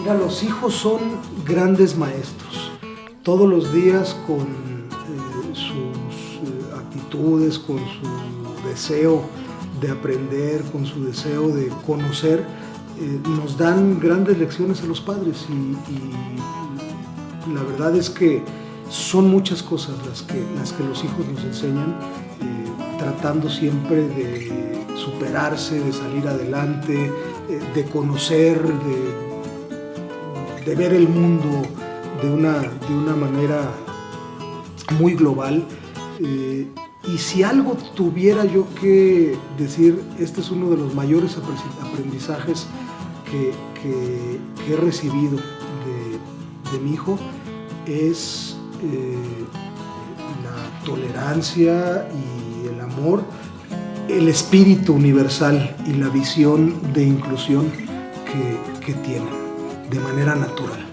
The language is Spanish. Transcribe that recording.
Mira, los hijos son grandes maestros. Todos los días con eh, sus eh, actitudes, con su deseo de aprender, con su deseo de conocer, eh, nos dan grandes lecciones a los padres y, la verdad es que son muchas cosas las que, las que los hijos nos enseñan, tratando siempre de superarse, de salir adelante, de conocer, de de ver el mundo de una, de una manera muy global. Eh, y si algo tuviera yo que decir, este es uno de los mayores aprendizajes que, he recibido de, mi hijo, es eh, la tolerancia y el amor, el espíritu universal y la visión de inclusión que, que de manera natural.